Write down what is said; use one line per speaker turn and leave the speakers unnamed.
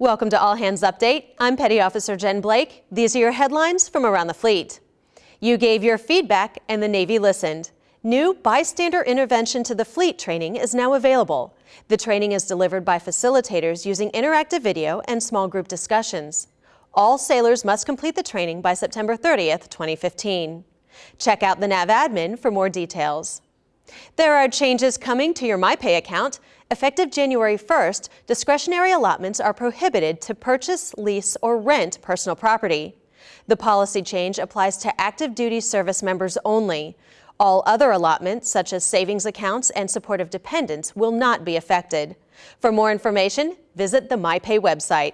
Welcome to All Hands Update. I'm Petty Officer Jen Blake. These are your headlines from around the fleet. You gave your feedback and the Navy listened. New bystander intervention to the fleet training is now available. The training is delivered by facilitators using interactive video and small group discussions. All sailors must complete the training by September 30th, 2015. Check out the NAVADMIN for more details. There are changes coming to your MyPay account. Effective January 1st, discretionary allotments are prohibited to purchase, lease, or rent personal property. The policy change applies to active duty service members only. All other allotments, such as savings accounts and supportive dependents, will not be affected. For more information, visit the MyPay website.